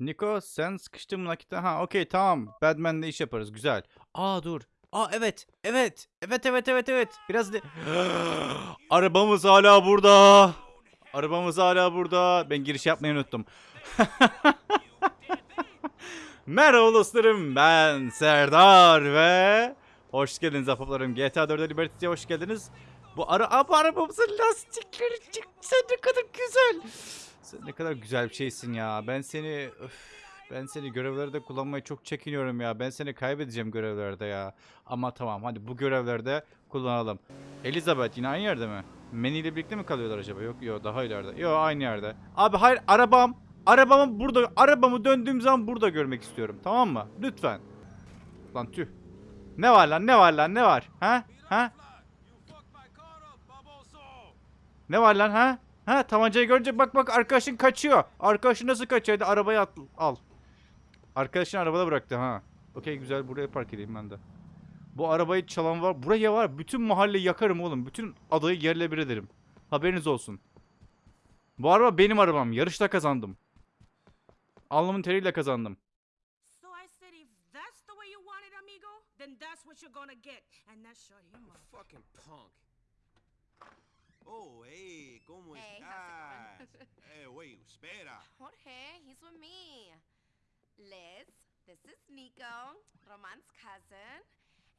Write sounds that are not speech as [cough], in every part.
Niko sen sıkıştın mı nakitte? Ha okey tamam. Batman'le iş yaparız. Güzel. Aa dur. Aa evet. Evet. Evet evet evet evet. Biraz de... [gasps] Arabamız hala burada. Arabamız hala burada. Ben giriş yapmayı unuttum. [laughs] Merhaba dostlarım. Ben Serdar ve hoş geldiniz ahbaplarım. GTA 4'e Liberty'ye hoş geldiniz. Bu ara Aa, arabamızın lastikleri çıktı. Ne kadar güzel. Sen ne kadar güzel bir şeysin ya. Ben seni öf, ben seni görevlerde kullanmayı çok çekiniyorum ya. Ben seni kaybedeceğim görevlerde ya. Ama tamam hadi bu görevlerde kullanalım. Elizabeth yine aynı yerde mi? Manny ile birlikte mi kalıyorlar acaba? Yok yok daha ileride. Yok aynı yerde. Abi hayır arabam. Arabamı burada arabamı döndüğüm zaman burada görmek istiyorum. Tamam mı? Lütfen. Lan tüh. Ne var lan ne var lan ne var? Ha? Ha? Ne var lan ha? Ha tabancayı görünce bak bak arkadaşın kaçıyor. Arkadaşın nasıl kaçıyor? Hadi arabayı at, al. Arkadaşın arabada bıraktı ha. Okey güzel buraya park edeyim ben de. Bu arabayı çalan var. Buraya var. Bütün mahalleyi yakarım oğlum. Bütün adayı yerle bir ederim. Haberiniz olsun. Bu araba benim arabam. Yarışta kazandım. Alnımın teriyle kazandım. That's then that's what you're gonna get. And that shut him up. Fucking punk. Oh, hey, ¿cómo Hey, estás? how's it [laughs] Eh, wait, espera. Jorge, he's with me. Liz, this is Nico, Roman's cousin.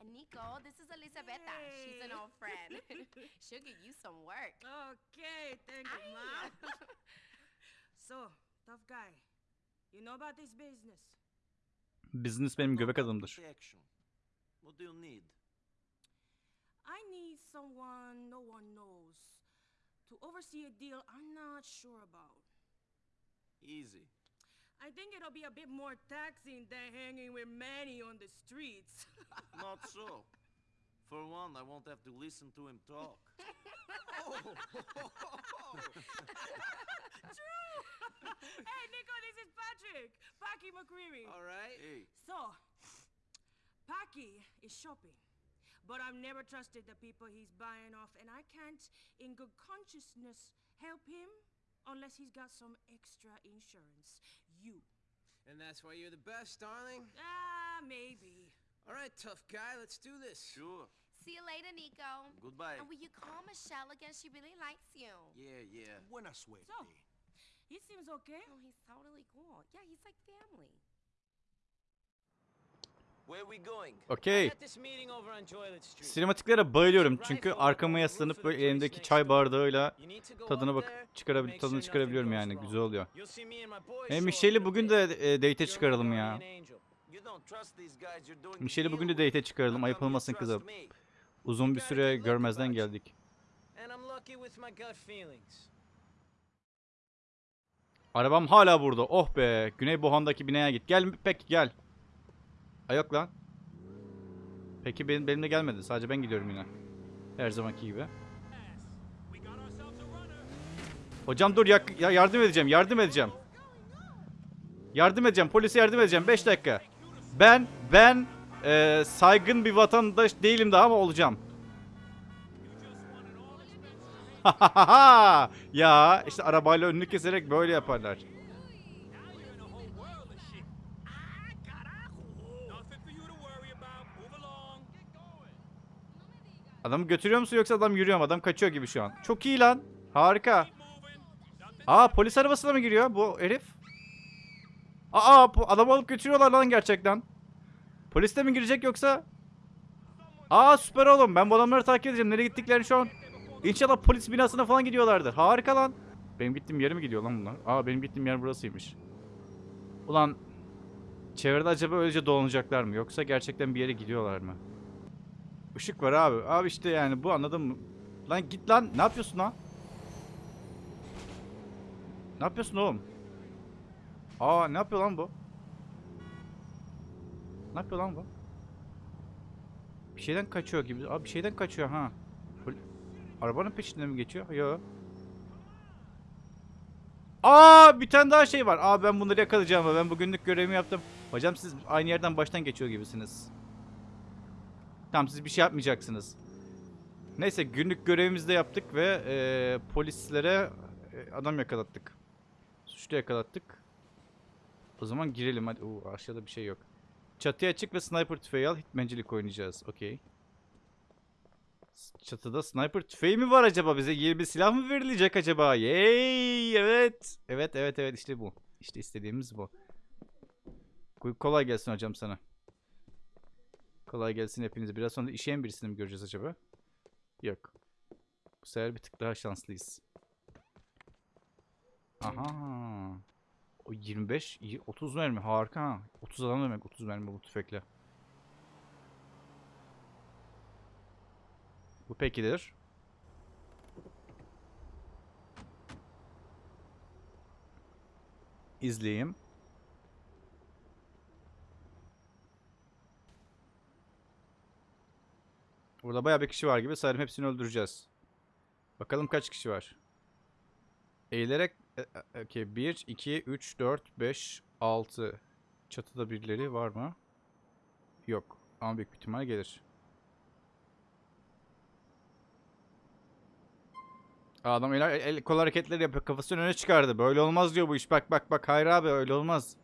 And Nico, this is Elisabetta. She's an Yay. old friend. [laughs] She'll get you some work. Okay, thank you, Ay. mom. [laughs] so, tough guy, you know about this business? Business benim göbek About adımdır. protection. What do you need? I need someone no one knows to oversee a deal I'm not sure about. Easy. I think it'll be a bit more taxing than hanging with Manny on the streets. [laughs] Not so. For one, I won't have to listen to him talk. [laughs] True! Hey, Nico, this is Patrick. Packy McCreary. All right. Hey, So, Packy is shopping, but I've never trusted the people he's buying off, and I can't, in good consciousness, help him unless he's got some extra insurance. You. And that's why you're the best, darling? Ah, maybe. All right, tough guy, let's do this. sure. See you later, Nico. Goodbye. And will you call Michelle again? She really likes you. Yeah, yeah. Buena suerte. So, he seems okay. Oh, he's totally cool. Yeah, he's like family. Where we going? Okey. Sinematiklere bayılıyorum çünkü arkama yaslanıp böyle elimdeki çay bardağıyla tadına bak there çıkarabil and make tadını çıkarabiliyorum yani güzel oluyor. E show Michelle'i up bugün de e, my çıkaralım ya. Michelle'i bugün de date'e çıkaralım. Ayıp olmasın kızım. Uzun bir süre görmezden geldik. Arabam hala burada. Oh be. Güney Bohan'daki binaya git. Gel peki gel. Ay yok lan. Peki benim, benimle gelmedi. Sadece ben gidiyorum yine. Her zamanki gibi. Hocam dur yak- ya yardım edeceğim. Yardım edeceğim. Yardım edeceğim. Polise yardım edeceğim. 5 dakika. Ben ben e, saygın bir vatandaş değilim daha ama olacağım. [laughs] ya işte arabayla önünü keserek böyle yaparlar. Adamı götürüyor musun yoksa adam yürüyor mu? Adam kaçıyor gibi şu an. Çok iyi lan. Harika. Aa polis arabasına mı giriyor bu herif? Aa adamı alıp götürüyorlar lan gerçekten. Polis de mi girecek yoksa? Aa süper oğlum. Ben bu adamları takip edeceğim. Nereye gittiklerini şu an. İnşallah polis binasına falan gidiyorlardır. Harika lan. Benim gittiğim yere mi gidiyor lan bunlar? Aa benim gittiğim yer burasıymış. Ulan çevrede acaba öylece dolanacaklar mı? Yoksa gerçekten bir yere gidiyorlar mı? Işık var abi. Abi işte yani bu anladın mı? Lan git lan. Ne yapıyorsun lan? Ne yapıyorsun oğlum? Aa ne yapıyor lan bu? Ne yapıyor lan bu? Bir şeyden kaçıyor gibi. Abi bir şeyden kaçıyor ha. Arabanın peşinden mi geçiyor? Yo. Aa bir tane daha şey var. Aa ben bunları yakalayacağım. Ben bugünlük görevimi yaptım. Hocam siz aynı yerden baştan geçiyor gibisiniz. Tamam siz bir şey yapmayacaksınız. Neyse günlük görevimizi de yaptık ve e, polislere e, adam yakalattık. Suçlu yakalattık. O zaman girelim hadi. Oo, aşağıda bir şey yok. Çatıya çık ve sniper tüfeği al. Hitmancilik oynayacağız. Okey. Çatıda sniper tüfeği mi var acaba? Bize yeni bir silah mı verilecek acaba? Yay! Evet. Evet evet evet işte bu. İşte istediğimiz bu. Kolay gelsin hocam sana. Kolay gelsin hepinize. Biraz sonra işeyen birisini mi göreceğiz acaba? Yok. Bu sefer bir tık daha şanslıyız. Aha. O 25, iyi, 30 mermi harika. ha. 30 adam demek 30 mermi bu tüfekle. Bu pekidir. İzleyeyim. Burada bayağı bir kişi var gibi. Sanırım hepsini öldüreceğiz. Bakalım kaç kişi var. Eğilerek okey 1 2 3 4 5 6 çatıda birileri var mı? Yok. Ama büyük ihtimal gelir. Adam el, el kol hareketleri yapıyor. Kafasını öne çıkardı. Böyle olmaz diyor bu iş. Bak bak bak. Hayır abi öyle olmaz.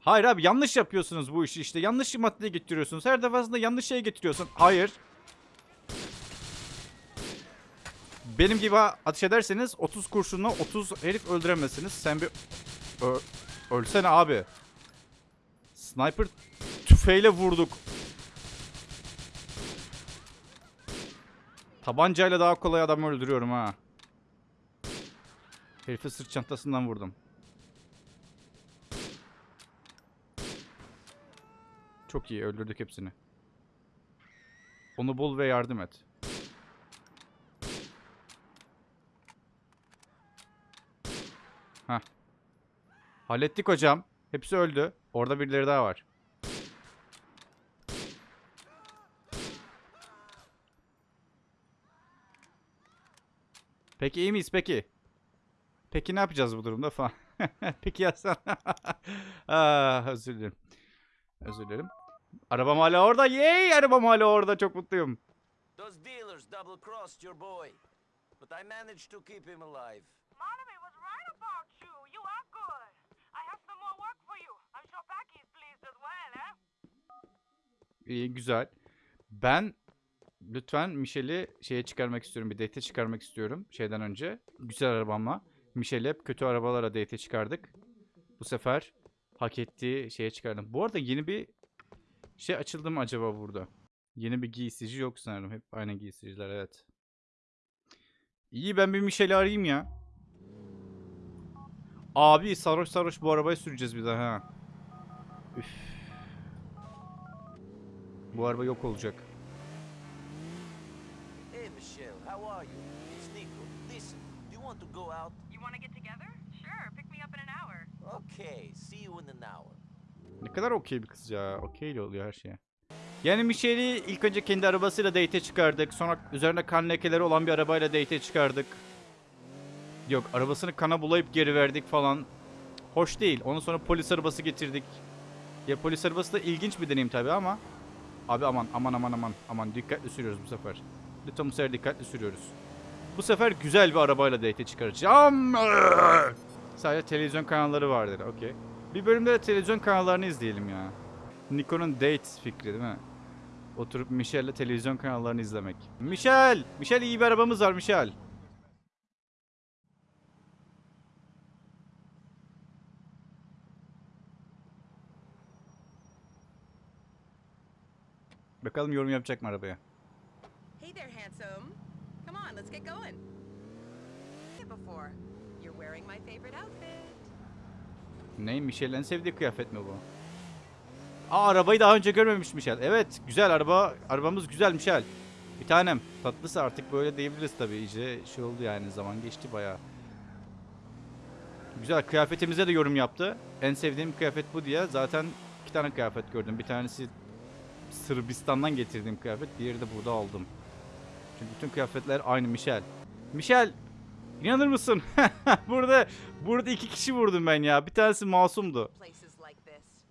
Hayır abi yanlış yapıyorsunuz bu işi işte. Yanlış maddeye getiriyorsunuz. Her defasında yanlış şeye getiriyorsun. Hayır. Benim gibi ateş ederseniz 30 kurşunla 30 herif öldüremezsiniz. Sen bir Ö- ölsene abi. Sniper tüfeğiyle vurduk. Tabancayla daha kolay adam öldürüyorum ha. Herifi sırt çantasından vurdum. Çok iyi öldürdük hepsini. Onu bul ve yardım et. Heh. Hallettik hocam. Hepsi öldü. Orada birileri daha var. Peki iyi miyiz peki? Peki ne yapacağız bu durumda falan? [laughs] peki ya sen? [laughs] ah, özür dilerim. Özür dilerim. Arabam hala orada. Yay! Arabam hala orada. Çok mutluyum. Those dealers double crossed your boy. But I managed to keep him alive. Monomy was right about you. You are good. I have some more work for you. I'm sure Packy is pleased as well, eh? İyi, güzel. Ben lütfen Michel'i şeye çıkarmak istiyorum. Bir date çıkarmak istiyorum şeyden önce. Güzel arabamla. Michel'i hep kötü arabalara date çıkardık. Bu sefer hak ettiği şeye çıkardım. Bu arada yeni bir şey açıldı mı acaba burada? Yeni bir giysicici yok sanırım. Hep aynı giysiciler evet. İyi ben bir Michel'i arayayım ya. Abi sarhoş sarhoş bu arabayı süreceğiz bir daha ha. Üf. Bu araba yok olacak. Hey, Michelle, how are you? It's Nico. Listen, do you want to go out? You want to get together? Sure. Pick me up in an hour. Okay, see you in an hour. Ne kadar okey bir kız ya. Okey oluyor her şeye. Yani Michelle'i ilk önce kendi arabasıyla date'e çıkardık. Sonra üzerine kan lekeleri olan bir arabayla date'e çıkardık. Yok arabasını kana bulayıp geri verdik falan. Hoş değil. Ondan sonra polis arabası getirdik. Ya polis arabası da ilginç bir deneyim tabii ama. Abi aman aman aman aman. Aman dikkatli sürüyoruz bu sefer. Lütfen bu sefer dikkatli sürüyoruz. Bu sefer güzel bir arabayla date'e çıkaracağım. Sadece televizyon kanalları vardır. Okey. Bir bölümde de televizyon kanallarını izleyelim ya. Nikon'un date fikri değil mi? Oturup Michel'le televizyon kanallarını izlemek. Michel! Michel iyi bir arabamız var Michel. Bakalım yorum yapacak mı arabaya? Hey there, handsome. Come on, let's get going. Before, you're wearing my favorite outfit. Ne? Michel'in en sevdiği kıyafet mi bu? Aa arabayı daha önce görmemiş Michel. Evet güzel araba. Arabamız güzel Michel. Bir tanem. Tatlısı artık böyle diyebiliriz tabii. İyice şey oldu yani zaman geçti bayağı. Güzel kıyafetimize de yorum yaptı. En sevdiğim kıyafet bu diye. Zaten iki tane kıyafet gördüm. Bir tanesi Sırbistan'dan getirdiğim kıyafet. Diğeri de burada aldım. Çünkü bütün kıyafetler aynı Michel. Michel inanır mısın? [laughs] burada burada iki kişi vurdum ben ya. Bir tanesi masumdu.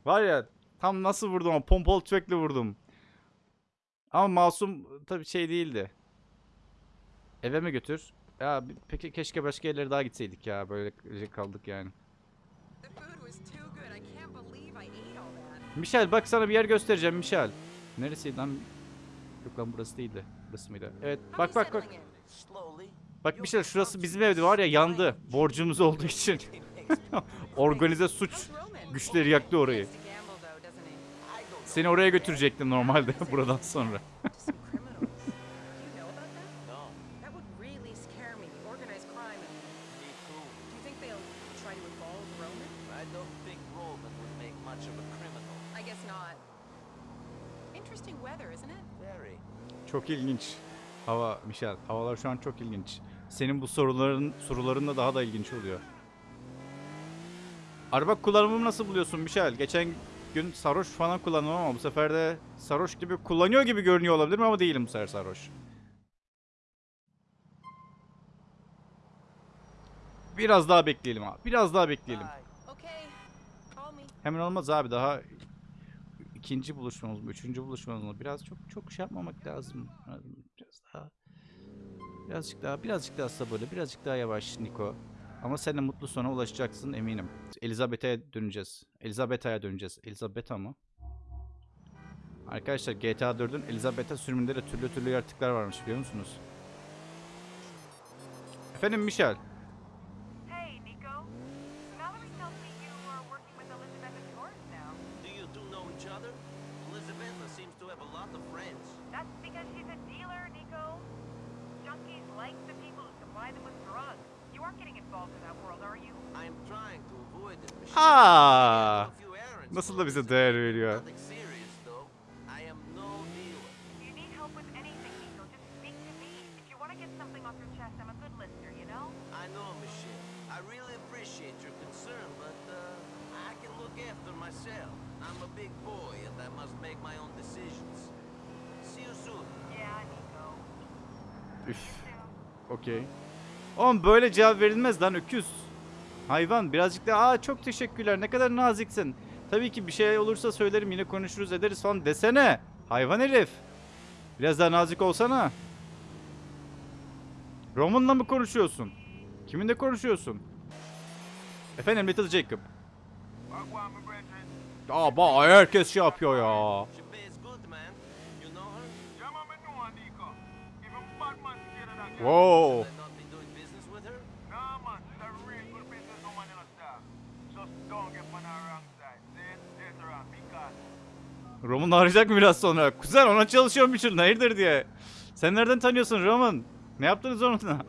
Var ya tam nasıl vurdum ama pompalı tüfekle vurdum. Ama masum tabii şey değildi. Eve mi götür? Ya peki keşke başka yerlere daha gitseydik ya. Böyle kaldık yani. Michel bak sana bir yer göstereceğim Michel. Neresiydi lan? Yok lan burası değildi. Burası mıydı? Evet bak bak bak. Bak Michel şurası bizim evde var ya yandı. Borcumuz olduğu için. Makes [laughs] me Organize suç güçleri yaktı orayı. Seni oraya götürecektim normalde [laughs] buradan sonra. Çok ilginç. Hava Michel. Havalar şu an çok ilginç. Senin bu soruların soruların da daha da ilginç oluyor. Araba kullanımını nasıl buluyorsun Michel? Geçen gün sarhoş falan kullandım ama bu sefer de sarhoş gibi kullanıyor gibi görünüyor olabilirim ama değilim bu sefer sarhoş. Biraz daha bekleyelim abi. Biraz daha bekleyelim. Hemen olmaz abi daha ikinci buluşmamız mı, üçüncü buluşmamız mı? Biraz çok çok şey yapmamak lazım. Biraz daha birazcık daha birazcık daha sabırlı, birazcık daha yavaş Niko. Ama sen de mutlu sona ulaşacaksın eminim. Elizabeth'e döneceğiz. Elizabetha'ya döneceğiz. Elizabetha mı? Arkadaşlar GTA 4'ün Elizabeth'a sürümünde de türlü türlü yaratıklar varmış biliyor musunuz? Efendim Michel. Hey, Nico. Valerie tells me you are working with Elizabeth and Taurus now. Do you two know each other? Elizabetha seems to have a lot of friends. That's because she's a dealer, Nico. Junkies like the people who supply them with drugs. You aren't getting involved in that world, are you? I'm trying to avoid it, Michelle. Aa! I have a few errands Nasıl for da bize Elizabeth. değer veriyor. Nothing serious, though. I am no dealer. If you need help with anything, Nico, just speak to me. If you want to get something off your chest, I'm a good listener, you know? I know, Michelle. I really appreciate your concern, but uh, I can look after myself. I'm a big boy, and I must make my own decisions. See you soon. Yeah, Nico. Üf. Okey. Oğlum böyle cevap verilmez lan öküz. Hayvan birazcık da aa çok teşekkürler ne kadar naziksin. Tabii ki bir şey olursa söylerim yine konuşuruz ederiz falan desene. Hayvan herif. Biraz daha nazik olsana. Roman'la mı konuşuyorsun? Kiminle konuşuyorsun? Efendim Little Jacob. Aa bak herkes şey yapıyor ya. Wow. Should I not be doing business with her? Roman arayacak mı biraz sonra? Kuzen ona çalışıyorum bir şurada hayırdır diye. Sen nereden tanıyorsun Roman? Ne yaptınız onunla?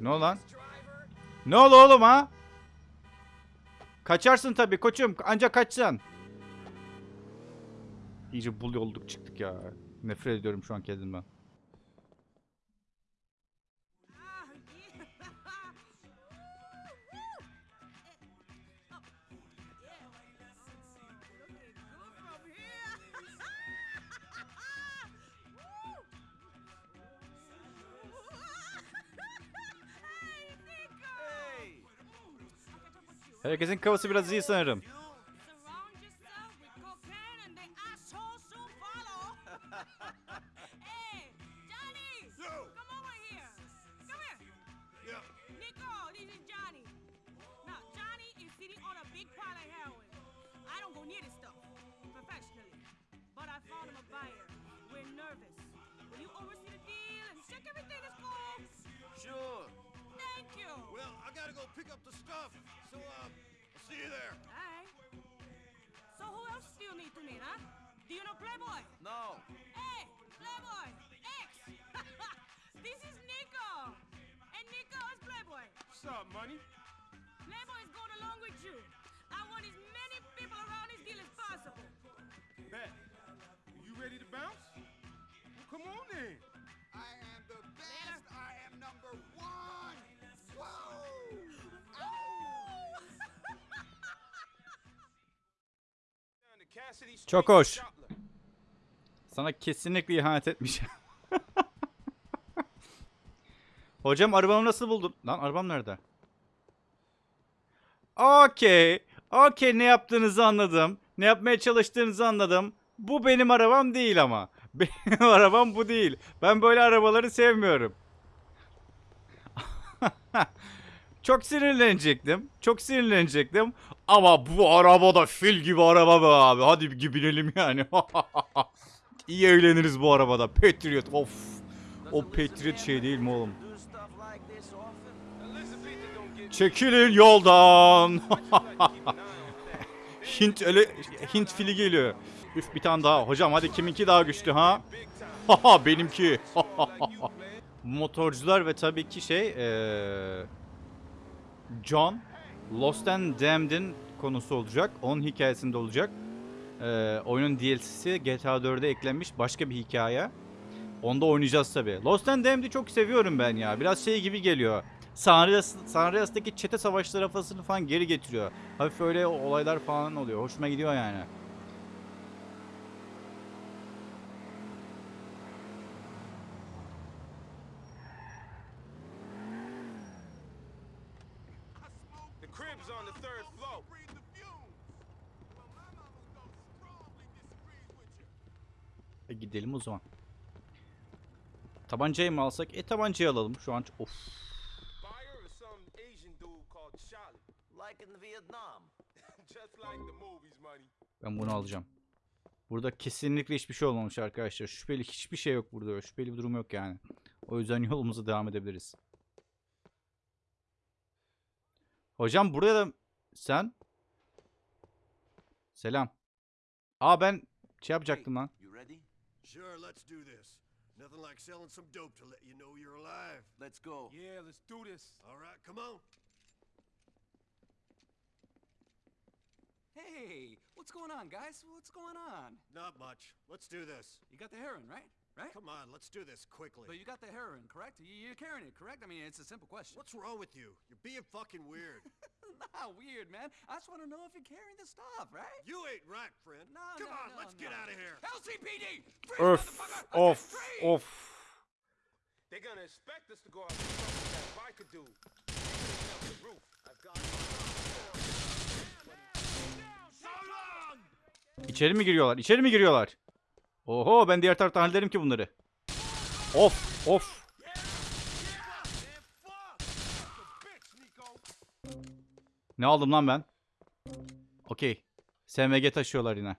Ne oldu lan? Ne oldu oğlum ha? Kaçarsın tabii koçum. Ancak kaçsan. İyice bul olduk çıktık ya. Nefret ediyorum şu an kendimden. Herkesin kafası biraz iyi sanırım. Pick up the stuff, so uh, I'll see you there. Alright. So who else do you need to meet, huh? Do you know Playboy? No. Hey, Playboy, X. [laughs] this is Nico. And Nico is Playboy. What's up, money? Playboy is going along with you. I want as many people around this deal as possible. Bet. You ready to bounce? Well, come on then. Çok hoş. Sana kesinlikle ihanet etmiş. [laughs] Hocam arabamı nasıl buldun? Lan arabam nerede? Okey. Okey ne yaptığınızı anladım. Ne yapmaya çalıştığınızı anladım. Bu benim arabam değil ama. [laughs] Benim arabam bu değil. Ben böyle arabaları sevmiyorum. [laughs] Çok sinirlenecektim. Çok sinirlenecektim. Ama bu araba da fil gibi araba be abi. Hadi bir binelim yani. [laughs] İyi eğleniriz bu arabada. Patriot of. O Patriot şey değil mi oğlum? Çekilin yoldan. [laughs] Hint öyle Hint fili geliyor. Üf bir tane daha. Hocam hadi kiminki daha güçlü ha? Haha [laughs] benimki. Motorcular ve tabii ki şey eee, John Lost and Damned'in konusu olacak. Onun hikayesinde olacak. Eee, oyunun DLC'si GTA 4'e eklenmiş başka bir hikaye. Onda oynayacağız tabii. Lost and Damned'i çok seviyorum ben ya. Biraz şey gibi geliyor. San Andreas, San Andreas'taki çete savaşları falan geri getiriyor. Hafif öyle olaylar falan oluyor. Hoşuma gidiyor yani. The crib's on the third floor. E gidelim o zaman. Tabancayı mı alsak? E tabancayı alalım şu an. Of. [laughs] Ben bunu alacağım. Burada kesinlikle hiçbir şey olmamış arkadaşlar. Şüpheli hiçbir şey yok burada. Şüpheli bir durum yok yani. O yüzden [laughs] yolumuza devam edebiliriz. Hocam buraya da sen Selam. Aa ben şey yapacaktım lan. You ready? Sure, let's do this. Nothing like selling some dope to let you know you're alive. Let's go. Yeah, let's do this. All right, come on. Hey, what's going on, guys? What's going on? Not much. Let's do this. You got the heroin, right? Right? Come on, let's do this quickly. But you got the heroin, correct? You- You're carrying it, correct? I mean, it's a simple question. What's wrong with you? You're being fucking weird. [laughs] Not weird, man. I just want to know if you're carrying the stuff, right? you ain't right, friend. No, come no, on, no, let's get out of here. LCPD! Öf off, of. They're gonna expect us to go out and fuck with that biker dude. Open the roof. I've got So long! İçeri mi giriyorlar? İçeri mi giriyorlar? Oho ben diğer taraftan hallederim ki bunları. Of of. Ne aldım lan ben? Okey. SMG taşıyorlar yine.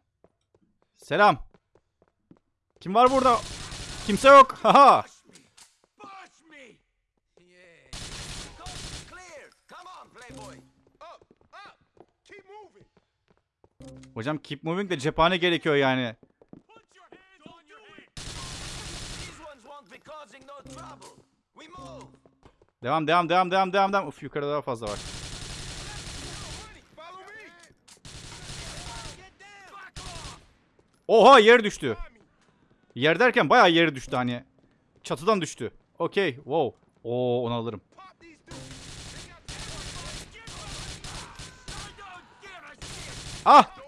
Selam. Kim var burada? Kimse yok. Haha. Hocam keep moving de cephane gerekiyor yani. Put your hands on your head! These ones won't be causing no trouble. We move. Devam devam devam devam devam devam. Uf yukarıda daha fazla var. Oha yer düştü. Yer derken bayağı yeri düştü hani. Çatıdan düştü. Okey. Wow. Oo onu alırım. Ah!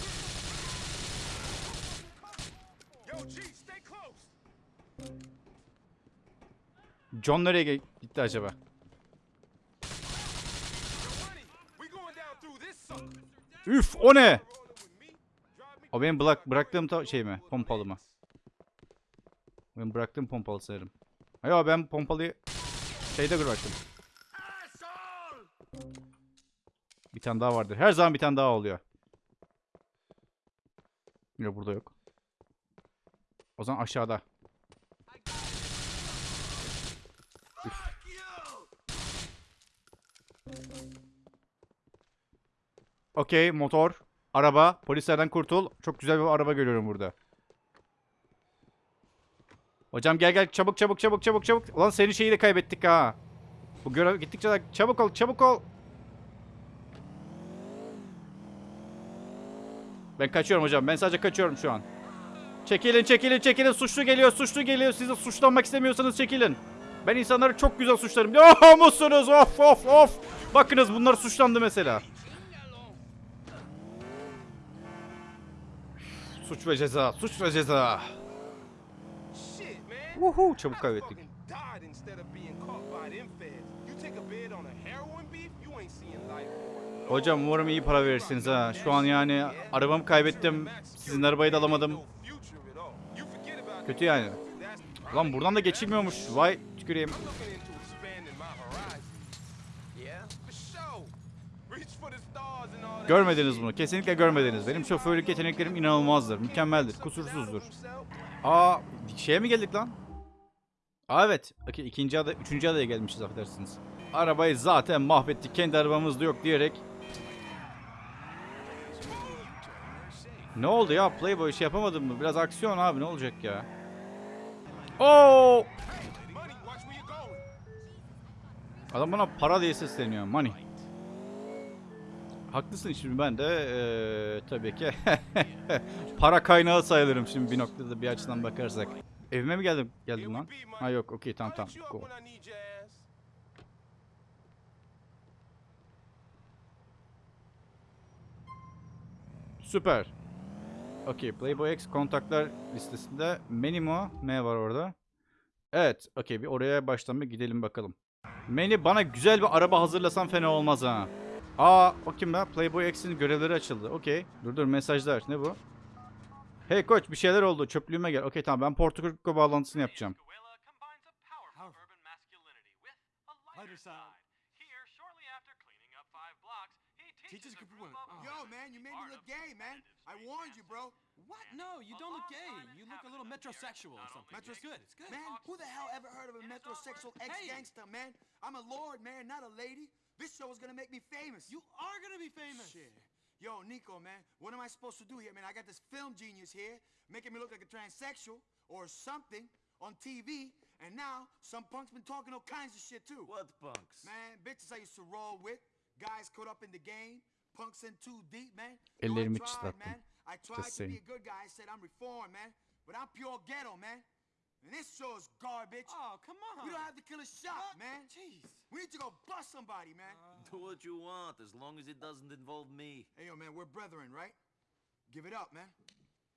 John nereye gitti acaba? Üf o ne? O benim bırak, bıraktığım şey mi? Pompalı mı? O benim bıraktığım pompalı sanırım. Ayo ben pompalıyı şeyde bıraktım. Bir tane daha vardır. Her zaman bir tane daha oluyor. Yok burada yok. O zaman aşağıda. Üf. Okey motor. Araba. Polislerden kurtul. Çok güzel bir araba görüyorum burada. Hocam gel gel çabuk çabuk çabuk çabuk çabuk. Ulan senin şeyi de kaybettik ha. Bu görev gittikçe daha- çabuk ol çabuk ol. Ben kaçıyorum hocam. Ben sadece kaçıyorum şu an. Çekilin çekilin çekilin. Suçlu geliyor suçlu geliyor. Siz de suçlanmak istemiyorsanız çekilin. Ben insanları çok güzel suçlarım. [laughs] Oh musunuz? Of of of. Bakınız bunlar suçlandı mesela. Suç ve ceza. Suç ve ceza. Woohoo, çabuk kaybettik. Hocam umarım iyi para verirsiniz ha. Şu an yani arabamı kaybettim. Sizin arabayı da alamadım. Kötü yani. Lan buradan da geçilmiyormuş. Vay tüküreyim. I'm looking into expanding my horizon. Yeah? for sure. Reach for the stars and all that. Görmediniz bunu. Kesinlikle görmediniz. Benim şoförlük yeteneklerim inanılmazdır. Mükemmeldir. Kusursuzdur. Aa şeye mi geldik lan? Aa evet. İkinci ada, üçüncü adaya gelmişiz affedersiniz. Arabayı zaten mahvettik. Kendi arabamız da yok diyerek. Ne oldu ya? Playboy şey yapamadın mı? Biraz aksiyon abi ne olacak ya? Oo! Adam bana para diye sesleniyor. Money. Haklısın şimdi ben de eee, tabii ki [laughs] para kaynağı sayılırım şimdi bir noktada bir açıdan bakarsak. Evime mi geldim geldim lan? Ha yok okey tamam tamam. Ass. Süper. Okey Playboy X kontaklar listesinde Menimo M var orada. Evet okey bir oraya baştan bir gidelim bakalım. Meni bana güzel bir araba hazırlasan fena olmaz ha. Aa o kim be? Playboy X'in görevleri açıldı. Okey. Dur dur mesajlar. Ne bu? Hey koç bir şeyler oldu. Çöplüğüme gel. Okey tamam ben Porto bağlantısını yapacağım. Teaches a group of women. Yo, man, you made me look gay, man. I warned you, bro. What? No, you don't look gay. You look a little metrosexual or something. Metro- It's good. It's good. Man, who the hell ever heard of a metrosexual ex-gangster, man? I'm a lord, man, not a lady. This show is gonna make me famous. You are gonna be famous. Shit. Yo, Nico, man, what am I supposed to do here, man? I got this film genius here making me look like a transsexual or something on TV, and now some punk's been talking all kinds of shit too. What punks? Man, bitches I used to roll with, guys caught up in the game, punks in too deep, man. Ellerimi I tried, çıtlattım. man. I tried to saying. be a good guy. I said I'm reformed, man, but I'm pure ghetto, man. And this show's garbage. Oh, come on. We don't have to kill a shot, What? man. Jeez. We need to go bust somebody, man. Do [laughs] what you want, as long as it doesn't involve me. Hey, yo, man, we're brethren, right? Give it up, man.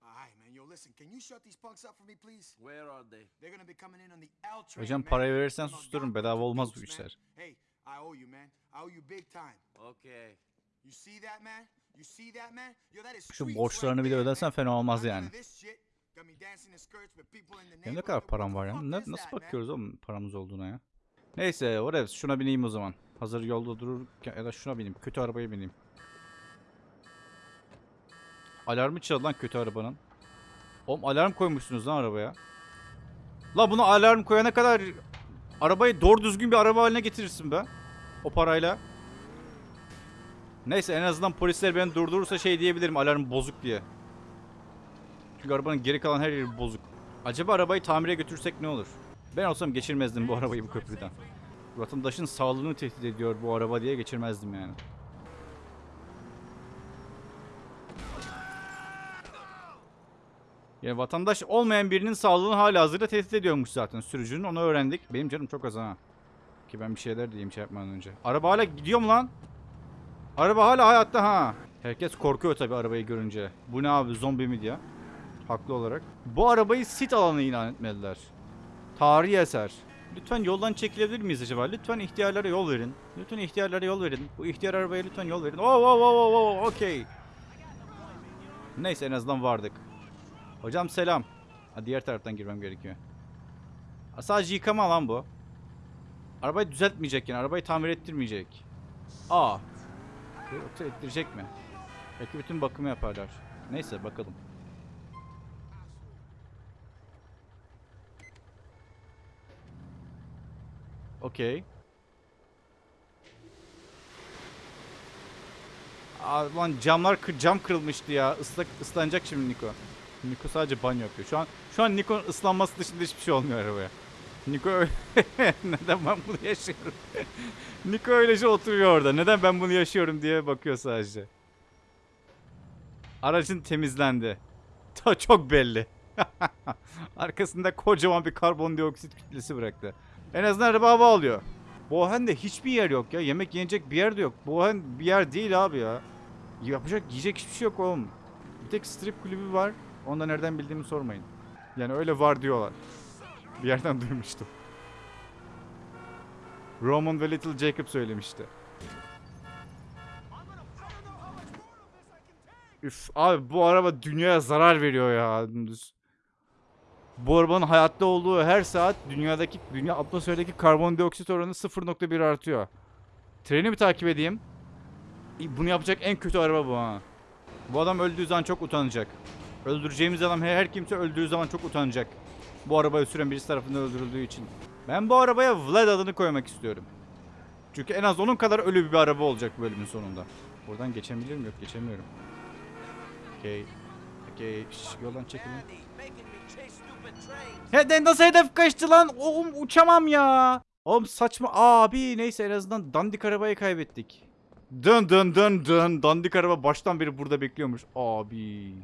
All right, man. Yo, listen, can you shut these punks up for me, please? Where are they? They're gonna be coming in on the L train, Hocam parayı verirsen sustururum. Bedava olmaz bu işler. Hey, I owe you, man. I owe you big time. Okay. You see that, man? You see that, man? Yo, that is Şu borçlarını bir de ödersen fena olmaz yani. of this shit got me dancing in skirts with people in the Benim ne neighborhood. kadar param var ya? Ne- nasıl bakıyoruz oğlum paramız olduğuna ya? Neyse whatever şuna bineyim o zaman. Hazır yolda dururken ya da şuna bineyim. Kötü arabaya bineyim. Alarmı çaldı lan kötü arabanın. Oğlum alarm koymuşsunuz lan arabaya. La bunu alarm koyana kadar arabayı doğru düzgün bir araba haline getirirsin be. O parayla. Neyse en azından polisler beni durdurursa şey diyebilirim alarm bozuk diye. Çünkü arabanın geri kalan her yeri bozuk. Acaba arabayı tamire götürsek ne olur? Ben olsam geçirmezdim bu arabayı bu köprüden. Vatandaşın sağlığını tehdit ediyor bu araba diye geçirmezdim yani. Yani vatandaş olmayan birinin sağlığını hala hazırda tehdit ediyormuş zaten sürücünün onu öğrendik. Benim canım çok az ha. Ki ben bir şeyler diyeyim şey yapmadan önce. Araba hala gidiyor mu lan? Araba hala hayatta ha. Herkes korkuyor tabii arabayı görünce. Bu ne abi zombi mi diye. Haklı olarak. Bu arabayı sit alanı ilan etmediler. Tarihi eser. Lütfen yoldan çekilebilir miyiz acaba? Lütfen ihtiyarlara yol verin. Lütfen ihtiyarlara yol verin. Bu ihtiyar arabaya lütfen yol verin. Oh, oh, oh, oh, oh, okey. Neyse en azından vardık. Hocam selam. Ha, diğer taraftan girmem gerekiyor. Ha, sadece yıkama lan bu. Arabayı düzeltmeyecek yani. Arabayı tamir ettirmeyecek. Aa. Yoksa ettirecek mi? Belki bütün bakımı yaparlar. Neyse bakalım. Okey. Aa, lan camlar cam kırılmıştı ya. Islak ıslanacak şimdi Niko. Niko sadece banyo yapıyor. Şu an şu an Niko'nun ıslanması dışında hiçbir şey olmuyor arabaya. Niko [laughs] neden ben bunu yaşıyorum? [laughs] Niko öylece oturuyor orada. Neden ben bunu yaşıyorum diye bakıyor sadece. Aracın temizlendi. Ta çok belli. [laughs] Arkasında kocaman bir karbondioksit kütlesi bıraktı. En azından araba hava alıyor. Bohen'de hiçbir yer yok ya. Yemek yenecek bir yer de yok. Bohen bir yer değil abi ya. Yapacak yiyecek hiçbir şey yok oğlum. Bir tek strip kulübü var. Onu da nereden bildiğimi sormayın. Yani öyle var diyorlar. Bir yerden [laughs] duymuştum. Roman ve Little Jacob söylemişti. Üf abi bu araba dünyaya zarar veriyor ya. dümdüz. Bu arabanın hayatta olduğu her saat dünyadaki dünya atmosferdeki karbondioksit oranı 0.1 artıyor. Treni mi takip edeyim? Bunu yapacak en kötü araba bu ha. Bu adam öldüğü zaman çok utanacak. Öldüreceğimiz adam her, her kimse öldüğü zaman çok utanacak. Bu arabayı süren birisi tarafından öldürüldüğü için. Ben bu arabaya Vlad adını koymak istiyorum. Çünkü en az onun kadar ölü bir araba olacak bu bölümün sonunda. Buradan geçebilir miyim? Yok geçemiyorum. Okey. Okey. Yoldan çekilin. He, nasıl hedef kaçtı lan? Oğlum uçamam ya. Oğlum saçma. Abi neyse en azından dandik arabayı kaybettik. Dön dön dön dön. Dandik araba baştan beri burada bekliyormuş. Abi.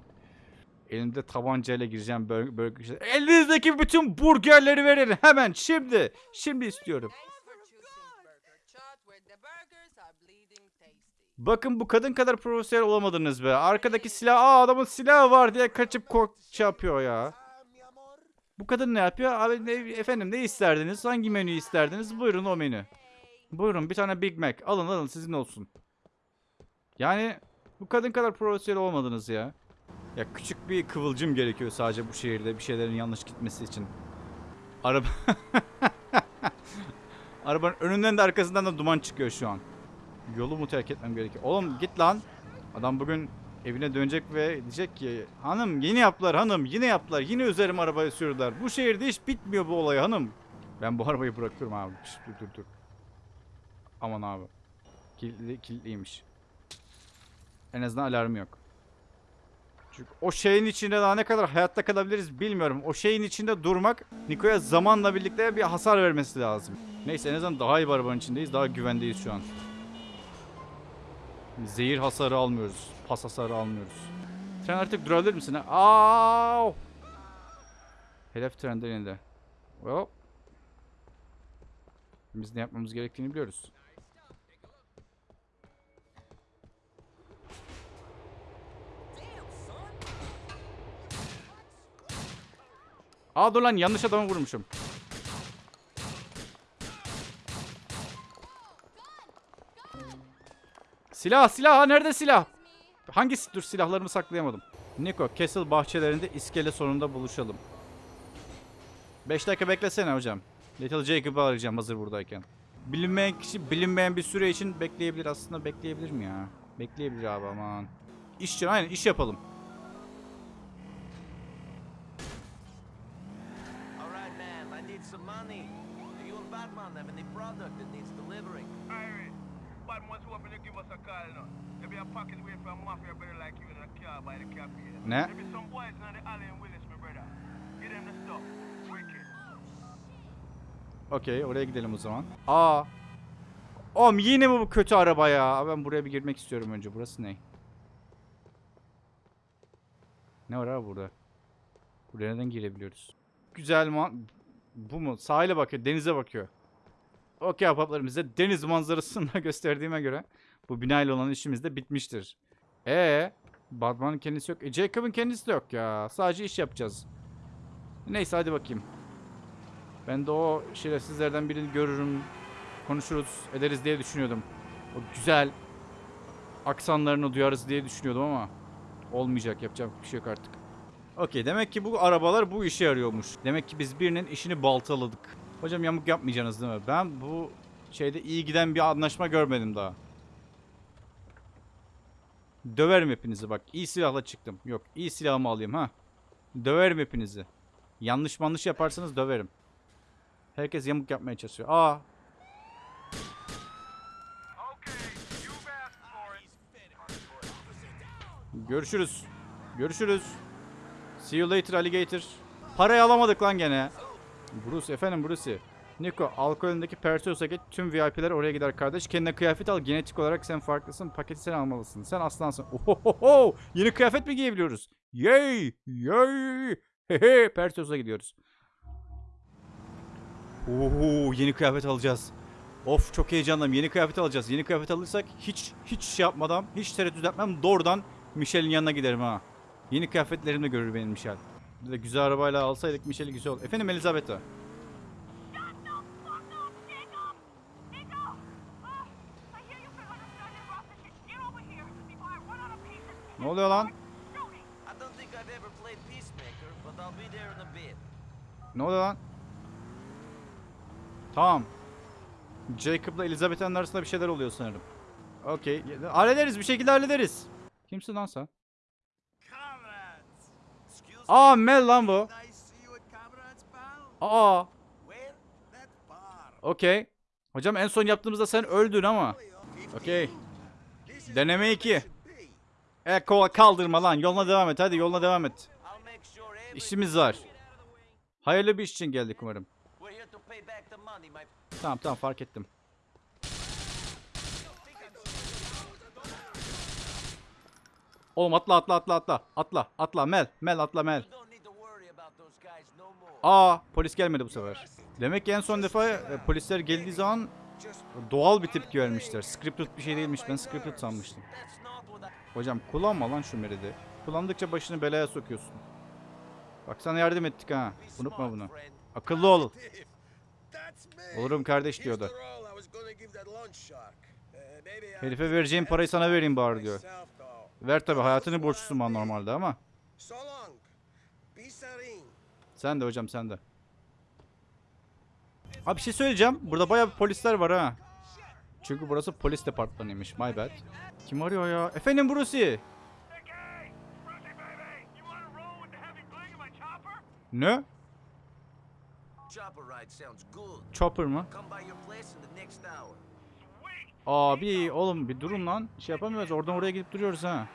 Elimde tabancayla gireceğim böl böl- Elinizdeki bütün burgerleri verin hemen şimdi. Şimdi istiyorum. Bakın bu kadın kadar profesyonel olamadınız be. Arkadaki silah, aa adamın silahı var diye kaçıp kork şey yapıyor ya. Bu kadın ne yapıyor? Abi ne, efendim ne isterdiniz? Hangi menüyü isterdiniz? Buyurun o menü. Buyurun bir tane Big Mac. Alın alın sizin olsun. Yani bu kadın kadar profesyonel olmadınız ya. Ya küçük bir kıvılcım gerekiyor sadece bu şehirde bir şeylerin yanlış gitmesi için. Araba... [laughs] Arabanın önünden de arkasından da duman çıkıyor şu an. Yolu mu terk etmem gerekiyor? Oğlum git lan. Adam bugün evine dönecek ve diyecek ki hanım yine yaptılar hanım yine yaptılar yine üzerime arabayı sürdüler. Bu şehirde hiç bitmiyor bu olay hanım. Ben bu arabayı bırakıyorum abi. Şş, dur dur dur. Aman abi. Kilitli, kilitliymiş. En azından alarmı yok. Çünkü o şeyin içinde daha ne kadar hayatta kalabiliriz bilmiyorum. O şeyin içinde durmak Niko'ya zamanla birlikte bir hasar vermesi lazım. Neyse en azından daha iyi bir arabanın içindeyiz. Daha güvendeyiz şu an. Zehir hasarı almıyoruz. Pas hasarı almıyoruz. Tren artık durabilir misin? ha? Aaaav! Hedef trenden indi. Hop. Biz ne yapmamız gerektiğini biliyoruz. Aa dur lan yanlış adamı vurmuşum. Silah silah nerede silah? Hangisi? Dur silahlarımı saklayamadım. Niko Castle bahçelerinde iskele sonunda buluşalım. 5 dakika beklesene hocam. Little Jacob'ı arayacağım hazır buradayken. Bilinmeyen kişi bilinmeyen bir süre için bekleyebilir. Aslında bekleyebilir mi ya? Bekleyebilir abi aman. İş için aynen iş yapalım. All right, man, I need some money. Do you and Batman have any product that needs delivering? Once you open to give us a call, know. There be a pocket away from mafia brother like you in a car by the cafe. Ne? There be some boys in the alley in Willis, my brother. Get them the stuff. Wicked. Okey oraya gidelim o zaman. Aa. Oğlum yine mi bu kötü araba ya? Ben buraya bir girmek istiyorum önce. Burası ne? Ne var abi burada? Buraya neden girebiliyoruz? Güzel man... Bu mu? Sahile bakıyor. Denize bakıyor. Okey ahbaplarım bize deniz manzarasını da [laughs] gösterdiğime göre bu binayla olan işimiz de bitmiştir. Ee, Batman'ın kendisi yok. E, Jacob'ın kendisi de yok ya. Sadece iş yapacağız. Neyse hadi bakayım. Ben de o şerefsizlerden birini görürüm, konuşuruz, ederiz diye düşünüyordum. O güzel aksanlarını duyarız diye düşünüyordum ama olmayacak, yapacak bir şey yok artık. Okey, demek ki bu arabalar bu işe yarıyormuş. Demek ki biz birinin işini baltaladık. Hocam yamuk yapmayacaksınız değil mi? Ben bu şeyde iyi giden bir anlaşma görmedim daha. Döverim hepinizi bak. İyi silahla çıktım. Yok, iyi silahımı alayım ha. Döverim hepinizi. Yanlış manlış yaparsanız döverim. Herkes yamuk yapmaya çalışıyor. Aa. Görüşürüz. Görüşürüz. See you later alligator. Parayı alamadık lan gene. Bruce efendim Bruce. Nico alkolündeki Perseus'a git. Tüm VIP'ler oraya gider kardeş. Kendine kıyafet al. Genetik olarak sen farklısın. Paketi sen almalısın. Sen aslansın. Ohohoho. Yeni kıyafet mi giyebiliyoruz? Yay. Yay. Hehe. Perseus'a gidiyoruz. Oo, yeni kıyafet alacağız. Of çok heyecanlıyım. Yeni kıyafet alacağız. Yeni kıyafet alırsak hiç hiç şey yapmadan, hiç tereddüt etmem doğrudan Michel'in yanına giderim ha. Yeni kıyafetlerimle görür benim Michel. Bir de güzel arabayla alsaydık Michel'i güzel olur. Efendim Elizabeth'a. Ne oluyor lan? Ne oluyor lan? Tamam. Jacob'la Elizabeth'in arasında bir şeyler oluyor sanırım. Okey. Hallederiz bir şekilde hallederiz. Kimsin lan sen? Aa Mel lan bu. Aa. Okey. Hocam en son yaptığımızda sen öldün ama. Okey. Deneme where 2. we should be. E kaldırma lan. Yoluna devam et. Hadi yoluna devam et. İşimiz var. Hayırlı bir iş için geldik umarım. Tamam tamam fark ettim. Oğlum atla atla atla atla. Atla atla Mel. Mel atla Mel. Aa polis gelmedi bu sefer. Demek ki en son defa e, polisler geldiği zaman doğal bir tepki vermişler. Scripted bir şey değilmiş. Ben scripted sanmıştım. Hocam kullanma lan şu meridi. Kullandıkça başını belaya sokuyorsun. Bak sana yardım ettik ha. Unutma bunu. Akıllı ol. [laughs] Olurum kardeş diyordu. Uh, Herife vereceğim parayı sana vereyim bari diyor. Ver tabi hayatını borçlusun bana normalde ama. Sen de hocam sen de. Abi bir şey söyleyeceğim. Burada bayağı bir polisler var ha. Çünkü burası polis departmanıymış. My bad. Kim arıyor ya? Efendim Brucey. Ne? Chopper mı? Abi oğlum bir durun lan. Şey yapamıyoruz. Oradan oraya gidip duruyoruz ha.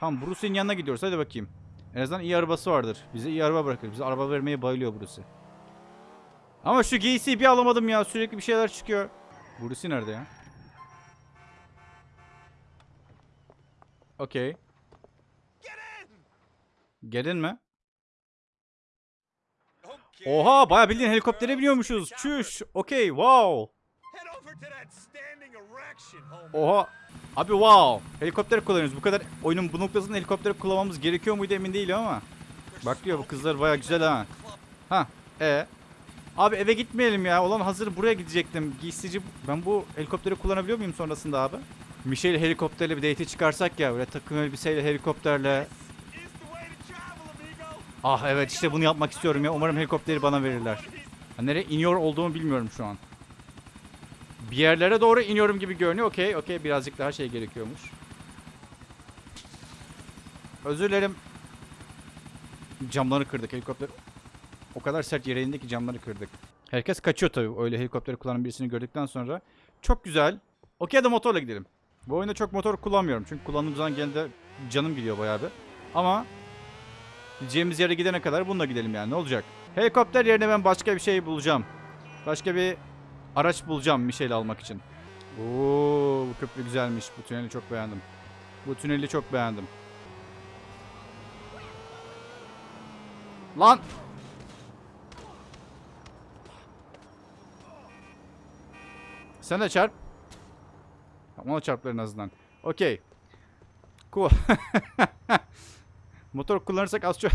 Tamam Bruce'in yanına gidiyoruz. Hadi bakayım. En azından iyi arabası vardır. Bize iyi araba bırakır. Bize araba vermeye bayılıyor Bruce. Ama şu giysiyi bir alamadım ya. Sürekli bir şeyler çıkıyor. Bruce nerede ya? Okey. Gelin mi? Oha bayağı bildiğin helikoptere biniyormuşuz. Çüş. Okey wow. Oha. Abi wow. Helikopter kullanıyoruz. Bu kadar oyunun bu noktasında helikopter kullanmamız gerekiyor muydu emin değilim ama. Bak diyor bu kızlar baya güzel ha. Ha. E. Abi eve gitmeyelim ya. Olan hazır buraya gidecektim. Giysici ben bu helikopteri kullanabiliyor muyum sonrasında abi? Michelle helikopterle bir date çıkarsak ya böyle takım elbiseyle helikopterle. Ah evet işte bunu yapmak istiyorum ya. Umarım helikopteri bana verirler. Nereye iniyor olduğumu bilmiyorum şu an. Bir yerlere doğru iniyorum gibi görünüyor. Okey okey birazcık daha şey gerekiyormuş. Özür dilerim. Camları kırdık helikopter. O kadar sert yere indi ki camları kırdık. Herkes kaçıyor tabii öyle helikopteri kullanan birisini gördükten sonra. Çok güzel. Okey de motorla gidelim. Bu oyunda çok motor kullanmıyorum. Çünkü kullandığım zaman genelde canım gidiyor bayağı bir. Ama Gideceğimiz yere gidene kadar bununla gidelim yani ne olacak? Helikopter yerine ben başka bir şey bulacağım. Başka bir araç bulacağım Michelle'i almak için. Oo, bu köprü güzelmiş. Bu tüneli çok beğendim. Bu tüneli çok beğendim. Lan! Sen de çarp. Ona çarplar en azından. Okey. Cool. [laughs] Motor kullanırsak az çok...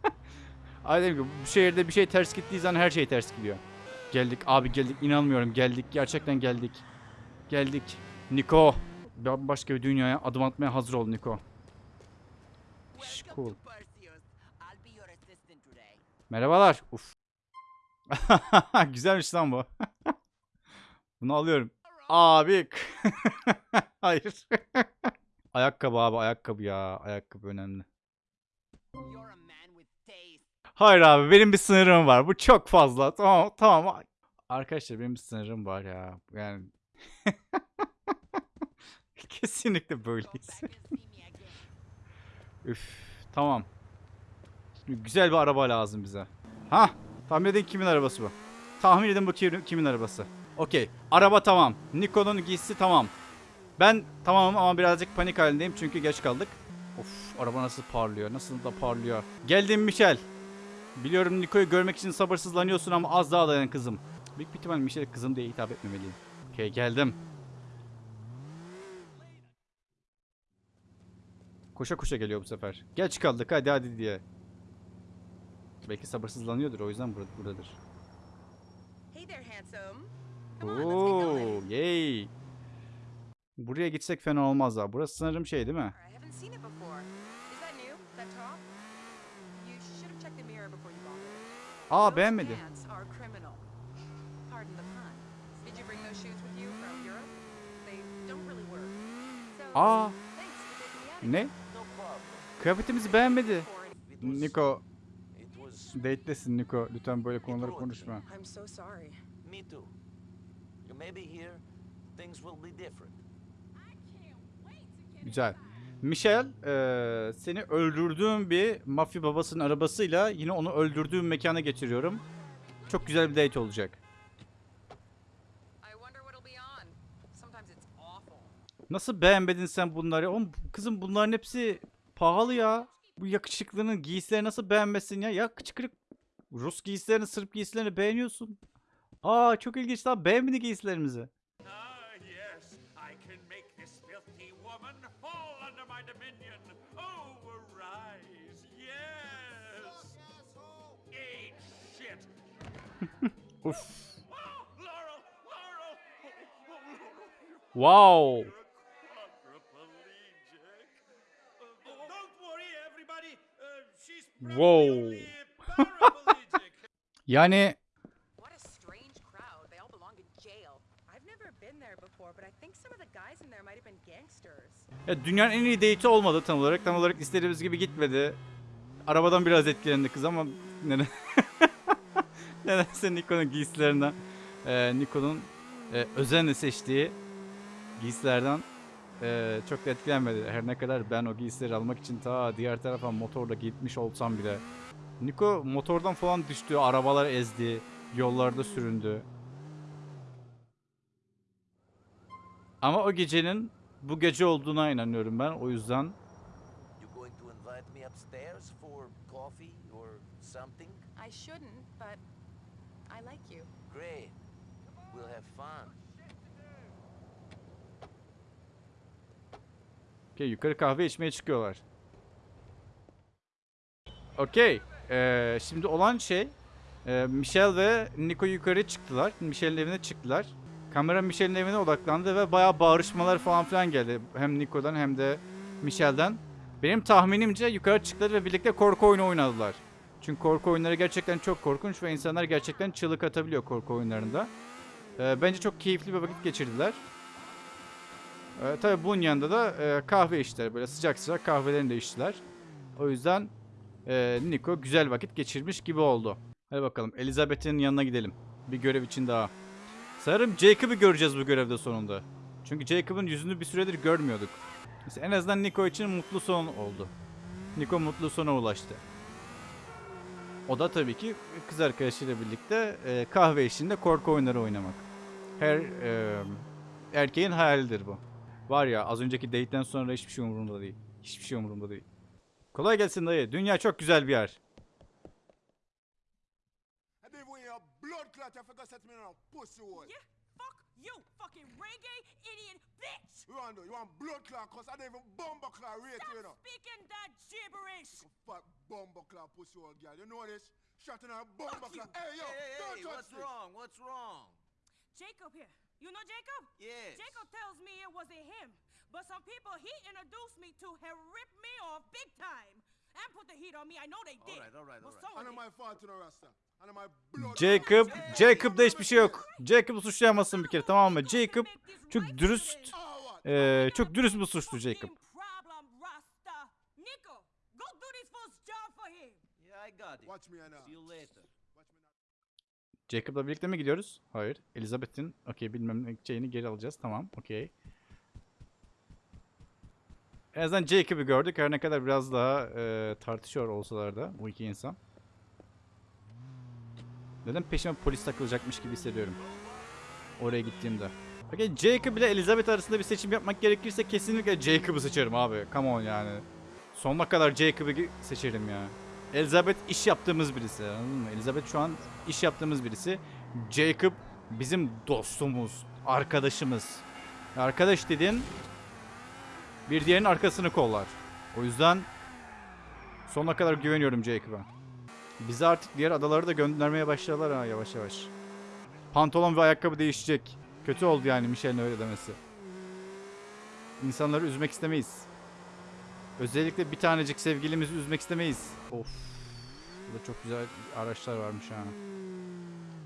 [laughs] Ay dedim bu şehirde bir şey ters gittiği zaman her şey ters gidiyor. Geldik abi geldik inanmıyorum geldik gerçekten geldik. Geldik. Niko. Başka bir dünyaya adım atmaya hazır ol Niko. Cool. Merhabalar. Uf. [laughs] Güzelmiş lan bu. [laughs] Bunu alıyorum. Abi. [laughs] Hayır. ayakkabı abi ayakkabı ya. Ayakkabı önemli. Hayır abi benim bir sınırım var. Bu çok fazla. Tamam tamam. Arkadaşlar benim bir sınırım var ya. Yani [laughs] kesinlikle böyleyiz. Üf tamam. Şimdi güzel bir araba lazım bize. Ha tahmin edin kimin arabası bu? Tahmin edin bu kimin, kimin arabası? Okey. Araba tamam. Nikon'un giysisi tamam. Ben tamamım ama birazcık panik halindeyim çünkü geç kaldık. Of araba nasıl parlıyor. Nasıl da parlıyor. Geldim Michel. Biliyorum Niko'yu görmek için sabırsızlanıyorsun ama az daha dayan kızım. Büyük bir ihtimal Michel kızım diye hitap etmemeliyim. Okey geldim. Koşa koşa geliyor bu sefer. Geç kaldık hadi hadi diye. Belki sabırsızlanıyordur o yüzden burada, buradadır. Hey there, handsome. Come on, let's get going. Oo, yay. Buraya gitsek fena olmaz ha. Burası sanırım şey değil mi? I haven't seen it before. Is that new? That top? You should have checked the mirror before you bought it. Aa Those beğenmedi. pants are criminal. Pardon the pun. Did you you bring those shoes with you from Europe? They don't really Aa out of ne? Kıyafetimizi beğenmedi. Niko date'lesin Niko. Lütfen böyle konuları konuşma. I'm so sorry. me too. Maybe here things will be different. Güzel. Michel, eee, seni öldürdüğüm bir mafya babasının arabasıyla yine onu öldürdüğüm mekana getiriyorum. Çok güzel bir date olacak. Nasıl beğenmedin sen bunları? Oğlum kızım bunların hepsi pahalı ya. Bu yakışıklının giysileri nasıl beğenmesin ya? Ya kıçkırık Rus giysilerini, Sırp giysilerini beğeniyorsun. Aa çok ilginç lan. Beğenmedi giysilerimizi. Might have been gangsters. ya dünyanın en iyi date'i olmadı tam olarak. Tam olarak istediğimiz gibi gitmedi. Arabadan biraz etkilendi kız ama neden? [laughs] [laughs] Nedense Niko'nun giysilerinden, e, Niko'nun e, özenle seçtiği giysilerden e, çok da etkilenmedi. Her ne kadar ben o giysileri almak için ta diğer tarafa motorla gitmiş olsam bile. Niko motordan falan düştü, arabalar ezdi, yollarda süründü. Ama o gecenin bu gece olduğuna inanıyorum ben. O yüzden? I shouldn't, but I like you. Great. We'll have fun. Okey yukarı kahve içmeye çıkıyorlar. Okey. Ee, şimdi olan şey e, Michel ve Nico yukarı çıktılar. Michel'in evine çıktılar. Kamera Michel'in evine odaklandı ve bayağı bağırışmalar falan filan geldi. Hem Nico'dan hem de Michel'den. Benim tahminimce yukarı çıktılar ve birlikte korku oyunu oynadılar. Çünkü korku oyunları gerçekten çok korkunç ve insanlar gerçekten çığlık atabiliyor korku oyunlarında. Ee, bence çok keyifli bir vakit geçirdiler. Ee, tabii bunun yanında da e, kahve içtiler. Böyle sıcak sıcak kahvelerini de içtiler. O yüzden e, Nico güzel vakit geçirmiş gibi oldu. Hadi bakalım Elizabeth'in yanına gidelim. Bir görev için daha. Sanırım Jacob'ı göreceğiz bu görevde sonunda. Çünkü Jacob'ın yüzünü bir süredir görmüyorduk. Mesela en azından Nico için mutlu son oldu. Nico mutlu sona ulaştı. O da tabii ki kız arkadaşıyla birlikte e, kahve eşliğinde korku oyunları oynamak. Her e, erkeğin hayalidir bu. Var ya az önceki date'den sonra hiçbir şey umurumda değil. Hiçbir şey umurumda değil. Kolay gelsin dayı. Dünya çok güzel bir yer. Yeah, you, fucking reggae idiot bitch! You want to, you want blood clot, cause I don't even bumper clot rate you, know. Stop speaking that gibberish! Fat bumper clot pussy hole girl. You know this? Shot in her bumper you. clot. Hey, yo, hey, don't hey, touch what's this. wrong? What's wrong? Jacob here. You know Jacob? Yes. Jacob tells me it wasn't him, but some people he introduced me to have ripped me off big time and put the heat on me. I know they All did. right, all right, all right. so And did- my fault to the rasta. And my blood. Jacob, Jacob'da hiçbir şey yok. Jacob'u suçlayamazsın bir kere tamam mı? Jacob çok dürüst, eee, çok dürüst bir suçlu Jacob. Problem, Rasta. Nico, go do this first job for him. Yeah, I got it. Watch me now. See you later. Jacob'la birlikte mi gidiyoruz? Hayır. Elizabeth'in okey bilmem ne şeyini geri alacağız. Tamam okey. En azından Jacob'u gördük. Her ne kadar biraz daha eee, tartışıyor olsalar da bu iki insan. Neden peşime polis takılacakmış gibi hissediyorum. Oraya gittiğimde. Okey Jacob ile Elizabeth arasında bir seçim yapmak gerekirse kesinlikle Jacob'u seçerim abi. Come on yani. Sonuna kadar Jacob'u gi- seçerim ya. Elizabeth iş yaptığımız birisi anladın mı? Elizabeth şu an iş yaptığımız birisi. Jacob bizim dostumuz, arkadaşımız. Arkadaş dediğin bir diğerinin arkasını kollar. O yüzden sonuna kadar güveniyorum Jacob'a. Bizi artık diğer adaları da göndermeye başladılar ha yavaş yavaş. Pantolon ve ayakkabı değişecek. Kötü oldu yani Michelle'in öyle demesi. İnsanları üzmek istemeyiz. Özellikle bir tanecik sevgilimizi üzmek istemeyiz. Of. Burada çok güzel araçlar varmış ha.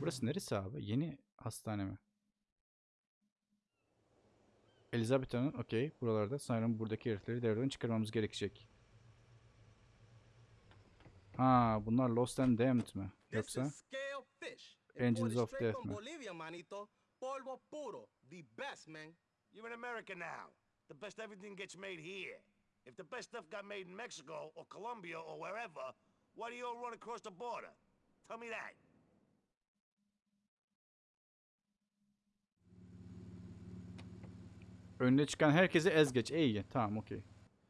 Burası neresi abi? Yeni hastane mi? Elizabeth Hanım okey buralarda sanırım buradaki herifleri devreden çıkarmamız gerekecek. Ha bunlar Lost and Damned mi? Yoksa. Engines of Death mi? Bolivia, manito. Polvo puro. The best, man. You're in America now. The best everything gets made here. If the best stuff got made in Mexico or Colombia or wherever, why do you all run across the border? Tell me that. Önüne çıkan herkesi ez geç. İyi tamam okey.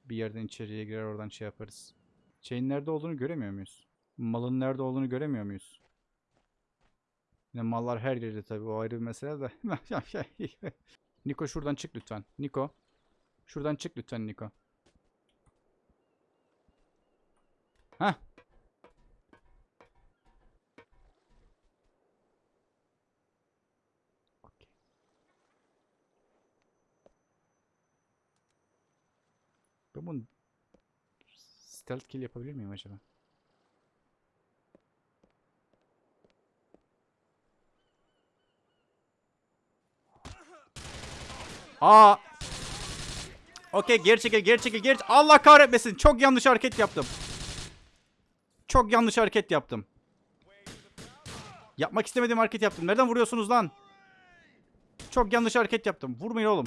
Bir yerden içeriye girer oradan şey yaparız. Şeyin nerede olduğunu göremiyor muyuz? Malın nerede olduğunu göremiyor muyuz? Yine mallar her yerde tabii o ayrı bir mesele de. [laughs] Niko şuradan çık lütfen. Niko. Şuradan çık lütfen Niko. Hah. Bunu stealth kill yapabilir miyim acaba? Aa! Okey geri çekil geri çekil geri Allah kahretmesin çok yanlış hareket yaptım. Çok yanlış hareket yaptım. Yapmak istemediğim hareket yaptım. Nereden vuruyorsunuz lan? Çok yanlış hareket yaptım. Vurmayın oğlum.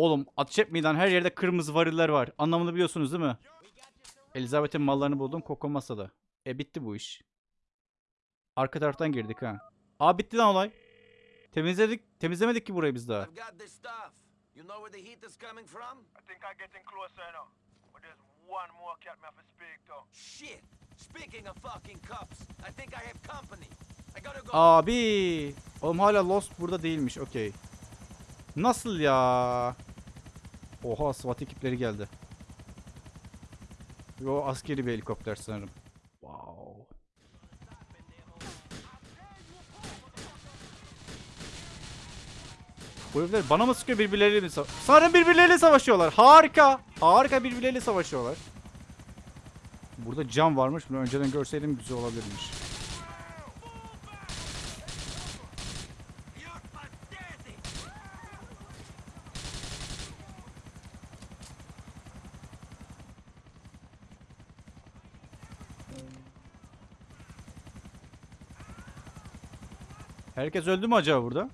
Oğlum ateş etmeyin lan her yerde kırmızı variller var. Anlamını biliyorsunuz değil mi? Elizabeth'in mallarını buldum Koko masada. E bitti bu iş. Arka taraftan girdik ha. Aa bitti lan olay. Temizledik, temizlemedik ki burayı biz daha. You know where the heat is coming from? I think I'm getting closer now. But there's one more cat me have to speak to. Shit! Speaking of fucking cups, I think I have company. I gotta go. Abi. Oğlum hala Lost burada değilmiş. Okey. Nasıl ya? Oha SWAT ekipleri geldi. Yo askeri bir helikopter sanırım. Wow. Bu herifler bana mı sıkıyor birbirleriyle mi sa- Sanırım birbirleriyle savaşıyorlar. Harika. Harika birbirleriyle savaşıyorlar. Burada cam varmış. Bunu önceden görseydim güzel olabilirmiş. Herkes öldü mü acaba burada?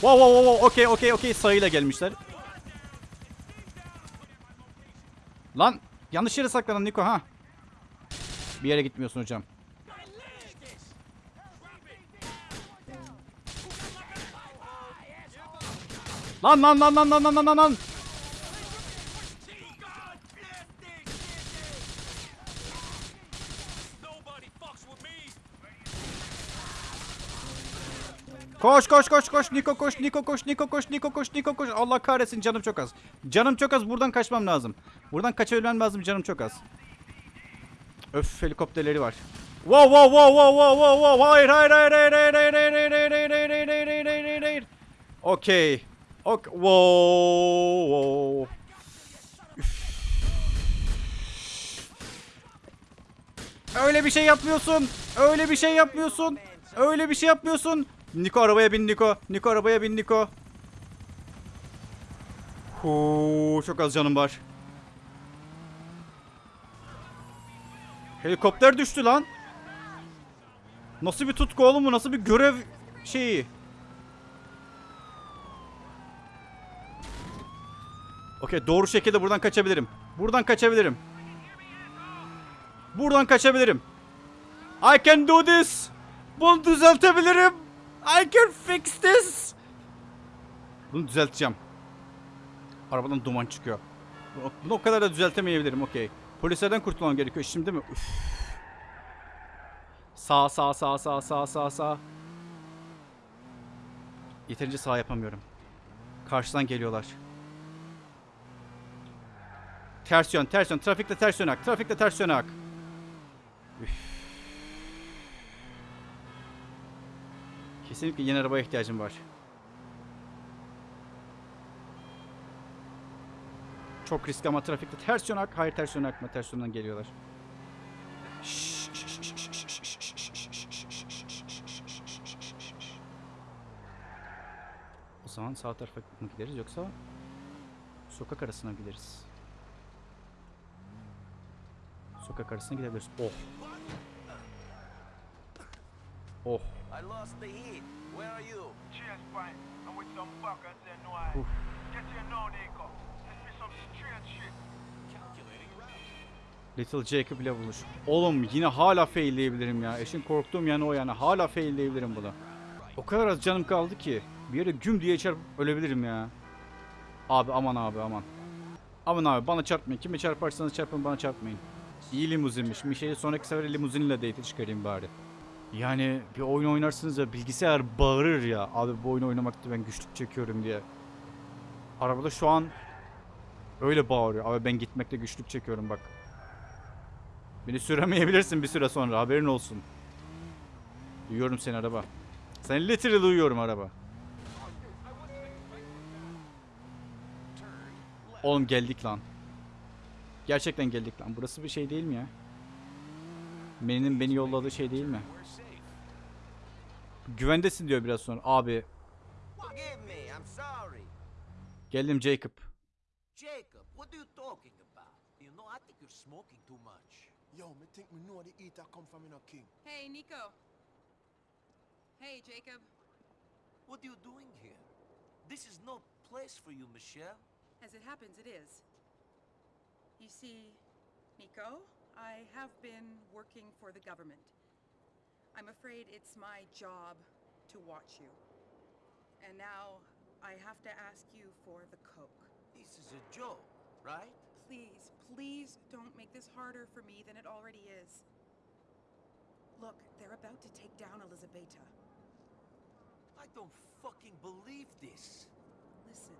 Wow wow wow wow okey okey okey sayıyla gelmişler. Lan yanlış yere saklandın Niko ha. Bir yere gitmiyorsun hocam. Lan lan lan lan lan lan lan lan lan. Koş koş koş koş Niko koş Niko koş Niko koş Niko koş Niko koş Allah kahretsin canım çok az. Canım çok az buradan kaçmam lazım. Buradan kaçabilmem lazım canım çok az. Öf helikopterleri var. Wow wow wow wow wow wow wow hayır hayır hayır hayır hayır hayır hayır hayır hayır hayır hayır hayır hayır hayır hayır hayır Okey. Ok wow wow. Öyle bir şey yapmıyorsun. Öyle bir şey yapmıyorsun. Öyle bir şey yapmıyorsun. Niko arabaya bin Niko. Niko arabaya bin Niko. Huu, çok az canım var. Helikopter düştü lan. Nasıl bir tutku oğlum bu? Nasıl bir görev şeyi? Okey doğru şekilde buradan kaçabilirim. Buradan kaçabilirim. Buradan kaçabilirim. I can do this. Bunu düzeltebilirim. I can fix this. Bunu düzelteceğim. Arabadan duman çıkıyor. Bunu, o kadar da düzeltemeyebilirim. Okey. Polislerden kurtulmam gerekiyor şimdi mi? Üf. Sağ sağ sağ sağ sağ sağ sağ. Yeterince sağ yapamıyorum. Karşıdan geliyorlar. Ters yön, ters yön. Trafikte ters yön ak. Trafikte ters yön ak. Üf. Kesinlikle yeni arabaya ihtiyacım var. Çok riskli ama trafikte ters yön ak. Hayır ters yön akma. Ters yönden geliyorlar. O zaman sağ tarafa mı gideriz yoksa sokak arasına gideriz. Sokak arasına gidebiliriz. Oh. Oh. I lost the heat. Where are you? Cheers, Brian. I'm with some fuckers there, no I. Oof. Get here now, Nico. This be some strange shit. Little Jacob ile buluş. Oğlum yine hala failleyebilirim ya. Eşin korktuğum yanı o yani. Hala failleyebilirim bunu. O kadar az canım kaldı ki. Bir yere güm diye çarpıp ölebilirim ya. Abi aman abi aman. Aman abi bana çarpmayın. Kime çarparsanız çarpın bana çarpmayın. İyi limuzinmiş. Mişe'yi sonraki sefer limuzinle date çıkarayım bari. Yani bir oyun oynarsınız ya bilgisayar bağırır ya. Abi bu oyunu oynamakta ben güçlük çekiyorum diye. Arabada şu an öyle bağırıyor. Abi ben gitmekte güçlük çekiyorum bak. Beni süremeyebilirsin bir süre sonra haberin olsun. Duyuyorum seni araba. Seni literally duyuyorum araba. Oğlum geldik lan. Gerçekten geldik lan. Burası bir şey değil mi ya? Meninin beni yolladığı şey değil mi? Güvendesin diyor biraz sonra. Abi I'm sorry. geldim Jacob. Jacob, what are you talking about? You know, I think you're smoking too much. Yo, me think me know the eater come from in a king. Hey, Nico. Hey, Jacob. What are you doing here? This is no place for you, Michelle. As it happens, it is. You see, Nico, I have been working for the government. I'm afraid it's my job to watch you. And now I have to ask you for the Coke. This is a joke, right? Please, please don't make this harder for me than it already is. Look, they're about to take down Elizabeta. I don't fucking believe this. Listen,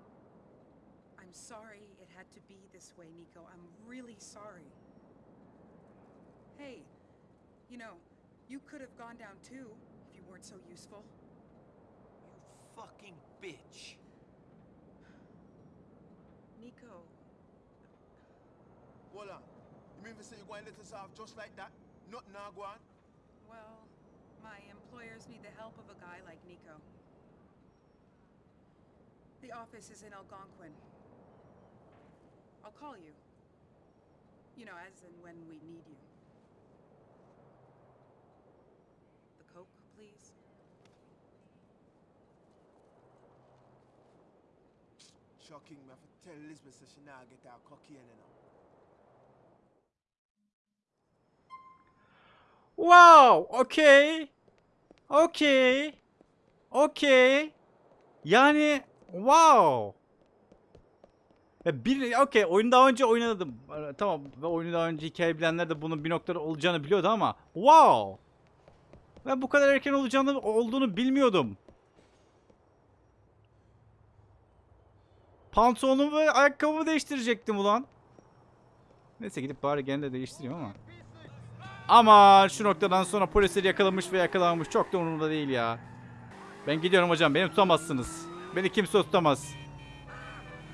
I'm sorry it had to be this way, Nico. I'm really sorry. Hey, you know, you could have gone down too if you weren't so useful. You fucking bitch. Nico, Hold on. You mean to say you're going to let us off just like that? Not now go on? well, my employers need the help of a guy like Nico. The office is in Algonquin. I'll call you. You know, as and when we need you. Shocking, me have to tell Elizabeth so she now get her cocaine you know. Wow, okey. Okey. Okey. Yani wow. Ya bir okey oyunu daha önce oynadım. Ee, Tamam ve oyunu daha önce hikaye bilenler de bunun bir noktada olacağını biliyordu ama wow. Ben bu kadar erken olacağını olduğunu bilmiyordum. Pantolonumu ve ayakkabımı değiştirecektim ulan. Neyse gidip bari gene de değiştireyim ama. Ama şu noktadan sonra polisleri yakalamış ve yakalanmış çok da umurumda değil ya. Ben gidiyorum hocam beni tutamazsınız. Beni kimse tutamaz.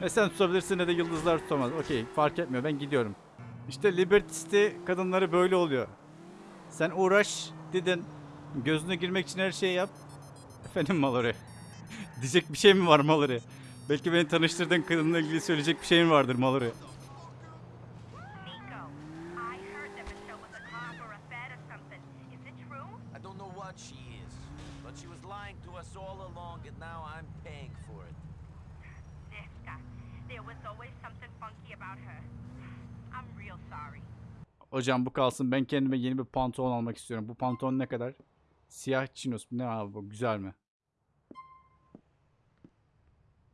Ne sen tutabilirsin ne de yıldızlar tutamaz. Okey fark etmiyor ben gidiyorum. İşte Liberty kadınları böyle oluyor. Sen uğraş dedin. Gözüne girmek için her şeyi yap. Efendim Mallory. [laughs] Diyecek bir şey mi var Mallory? Belki beni tanıştırdığın kadınla ilgili söyleyecek bir şey mi vardır Mallory? Nico, I heard that Michelle was a cop or a fed or something. Is it true? I don't know what she is, but she was lying to us all along, and now I'm paying for it. Ziska, there was always something funky about her. I'm real sorry. Hocam bu kalsın. Ben kendime yeni bir pantolon almak istiyorum. Bu pantolon ne kadar? Siyah chinos. Ne abi bu? Güzel mi?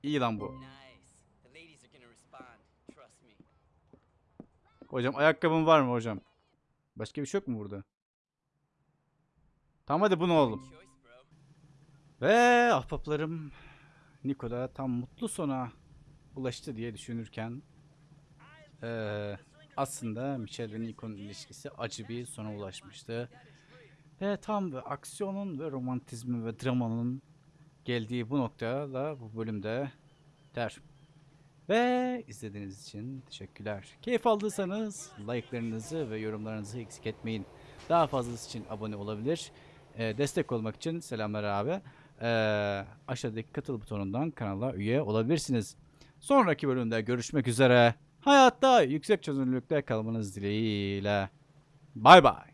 İyi lan bu. Hocam ayakkabın var mı hocam? Başka bir şey yok mu burada? Tamam hadi bunu bro. Ve ahbaplarım Niko da tam mutlu sona ulaştı diye düşünürken eee, aslında Michelle ve Niko'nun ilişkisi acı bir sona ulaşmıştı. Ve tam ve aksiyonun ve romantizmin ve dramanın geldiği bu noktada da bu bölümde der. Ve izlediğiniz için teşekkürler. Keyif aldıysanız like'larınızı ve yorumlarınızı eksik etmeyin. Daha fazlası için abone olabilir. Ee, destek olmak için selamlar abi. eee, aşağıdaki katıl butonundan kanala üye olabilirsiniz. Sonraki bölümde görüşmek üzere. Hayatta yüksek çözünürlükte kalmanız dileğiyle. Bay bay.